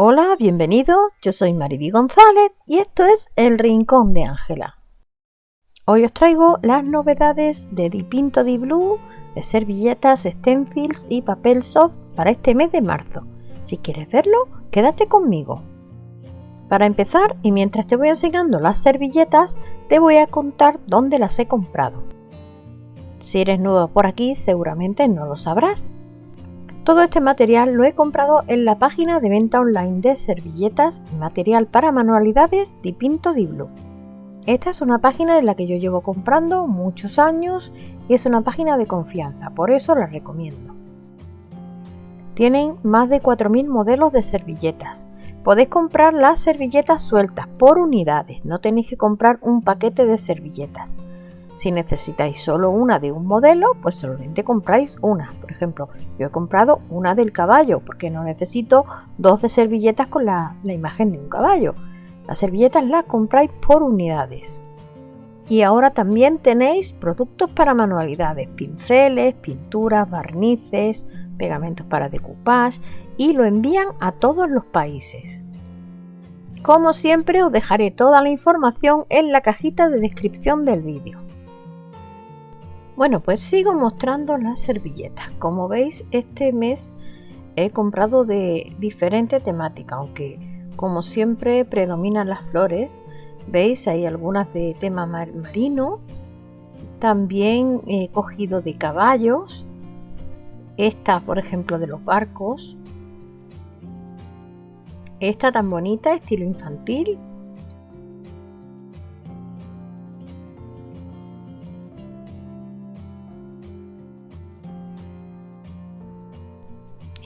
Hola, bienvenido. Yo soy Mariby González y esto es El Rincón de Ángela. Hoy os traigo las novedades de Dipinto Di Blue, de servilletas, stencils y papel soft para este mes de marzo. Si quieres verlo, quédate conmigo. Para empezar, y mientras te voy enseñando las servilletas, te voy a contar dónde las he comprado. Si eres nuevo por aquí, seguramente no lo sabrás. Todo este material lo he comprado en la página de venta online de servilletas y material para manualidades Dipinto Di Blue. Esta es una página en la que yo llevo comprando muchos años y es una página de confianza, por eso la recomiendo. Tienen más de 4.000 modelos de servilletas. Podéis comprar las servilletas sueltas por unidades, no tenéis que comprar un paquete de servilletas. Si necesitáis solo una de un modelo, pues solamente compráis una. Por ejemplo, yo he comprado una del caballo porque no necesito dos de servilletas con la, imagen de un caballo. Las servilletas las compráis por unidades. Y ahora también tenéis productos para manualidades, pinceles, pinturas, barnices, pegamentos para decoupage y lo envían a todos los países. Como siempre os dejaré toda la información en la cajita de descripción del vídeo. Bueno, pues sigo mostrando las servilletas. Como veis, este mes he comprado de diferente temática, aunque como siempre predominan las flores. Veis, hay algunas de tema marino. También he cogido de caballos. Esta, por ejemplo, de los barcos. Esta tan bonita, estilo infantil.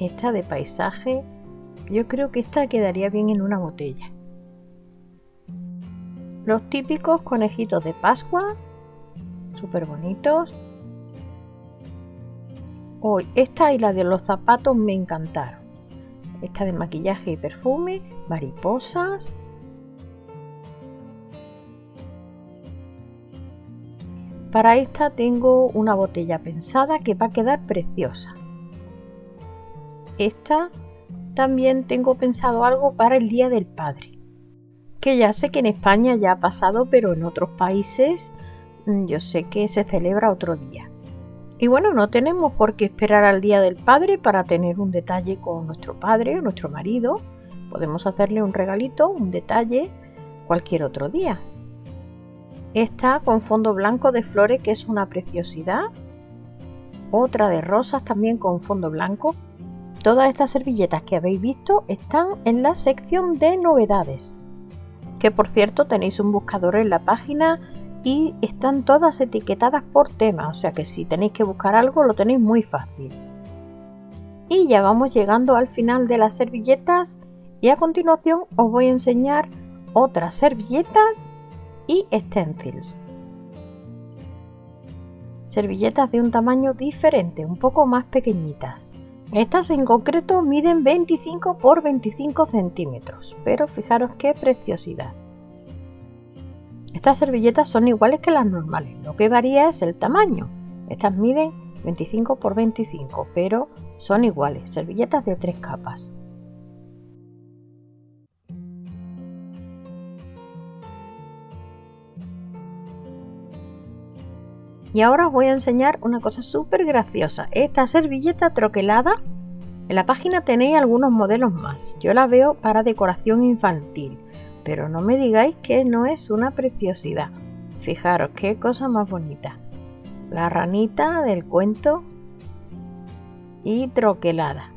Esta de paisaje, yo creo que esta quedaría bien en una botella. Los típicos conejitos de Pascua, súper bonitos. Hoy, esta y la de los zapatos me encantaron. Esta de maquillaje y perfume, mariposas. Para esta tengo una botella pensada que va a quedar preciosa. Esta también tengo pensado algo para el Día del Padre. Que ya sé que en España ya ha pasado, pero en otros países mm, yo sé que se celebra otro día. Y bueno, no tenemos por qué esperar al Día del Padre para tener un detalle con nuestro padre o nuestro marido. Podemos hacerle un regalito, un detalle, cualquier otro día. Esta con fondo blanco de flores que es una preciosidad. Otra de rosas también con fondo blanco Todas estas servilletas que habéis visto están en la sección de novedades. Que por cierto tenéis un buscador en la página y están todas etiquetadas por tema, o sea que si tenéis que buscar algo lo tenéis muy fácil. Y ya vamos llegando al final de las servilletas y a continuación os voy a enseñar otras servilletas y stencils. Servilletas de un tamaño diferente, un poco más pequeñitas. Estas en concreto miden 25 por 25 centímetros, pero fijaros qué preciosidad. Estas servilletas son iguales que las normales, lo que varía es el tamaño. Estas miden 25 por 25, pero son iguales, servilletas de tres capas. Y ahora os voy a enseñar una cosa súper graciosa. Esta servilleta troquelada, en la página tenéis algunos modelos más. Yo la veo para decoración infantil, pero no me digáis que no es una preciosidad. Fijaros qué cosa más bonita. La ranita del cuento y troquelada.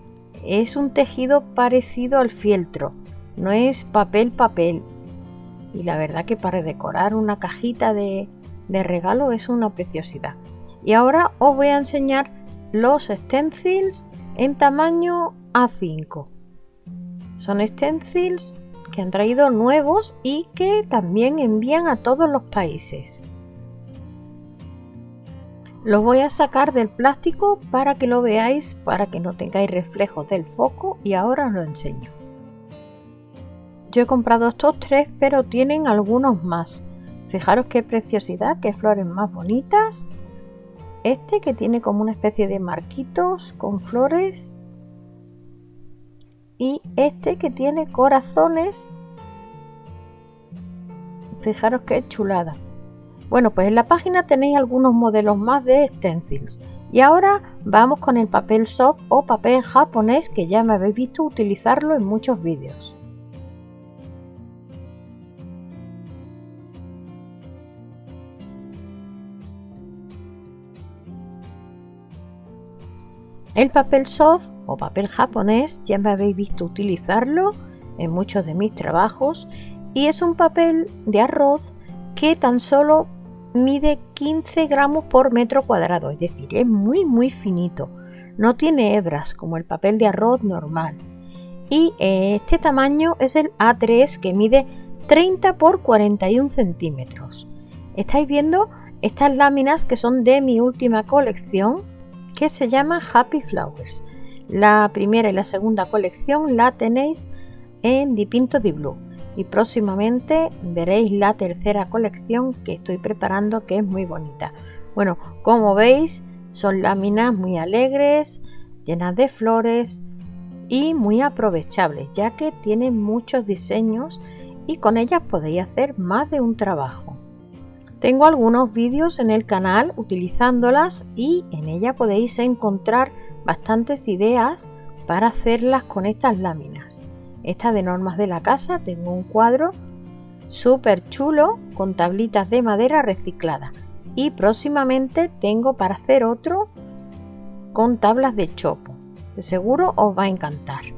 Es un tejido parecido al fieltro, no es papel papel. Y la verdad que para decorar una cajita de, de regalo es una preciosidad. Y ahora os voy a enseñar los stencils en tamaño A5. Son stencils que han traído nuevos y que también envían a todos los países. Los voy a sacar del plástico para que lo veáis, para que no tengáis reflejos del foco y ahora os lo enseño. Yo he comprado estos tres, pero tienen algunos más. Fijaros qué preciosidad, qué flores más bonitas. Este que tiene como una especie de marquitos con flores. y este que tiene corazones. Fijaros qué chulada. Bueno, pues en la página tenéis algunos modelos más de stencils. Y ahora vamos con el papel soft o papel japonés que ya me habéis visto utilizarlo en muchos vídeos. El papel soft o papel japonés ya me habéis visto utilizarlo en muchos de mis trabajos y es un papel de arroz que tan solo mide 15 gramos por metro cuadrado, es decir, es muy muy finito. No tiene hebras como el papel de arroz normal. Y este tamaño es el A3 que mide 30 por 41 centímetros. Estáis viendo estas láminas que son de mi última colección que se llama Happy Flowers. La primera y la segunda colección la tenéis en Dipinto di Blue y próximamente veréis la tercera colección que estoy preparando que es muy bonita. Bueno, como veis son láminas muy alegres, llenas de flores y muy aprovechables ya que tienen muchos diseños y con ellas podéis hacer más de un trabajo. Tengo algunos vídeos en el canal utilizándolas y en ella podéis encontrar bastantes ideas para hacerlas con estas láminas. Esta de normas de la casa, tengo un cuadro súper chulo con tablitas de madera reciclada y próximamente tengo para hacer otro con tablas de chopo. seguro os va a encantar.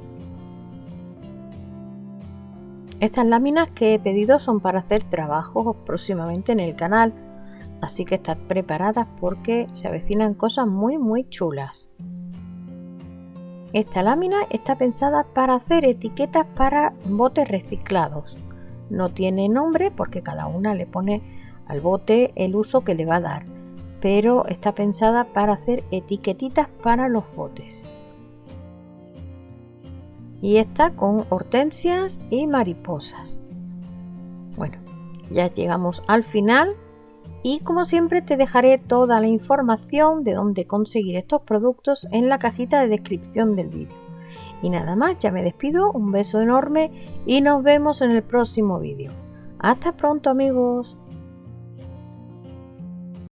Estas láminas que he pedido son para hacer trabajos próximamente en el canal, así que estad preparadas porque se avecinan cosas muy muy chulas. Esta lámina está pensada para hacer etiquetas para botes reciclados. No tiene nombre porque cada una le pone al bote el uso que le va a dar, pero está pensada para hacer etiquetitas para los botes y esta con hortensias y mariposas. Bueno, ya llegamos al final y como siempre te dejaré toda la información de dónde conseguir estos productos en la cajita de descripción del vídeo. Y nada más, ya me despido, un beso enorme y nos vemos en el próximo vídeo. Hasta pronto amigos.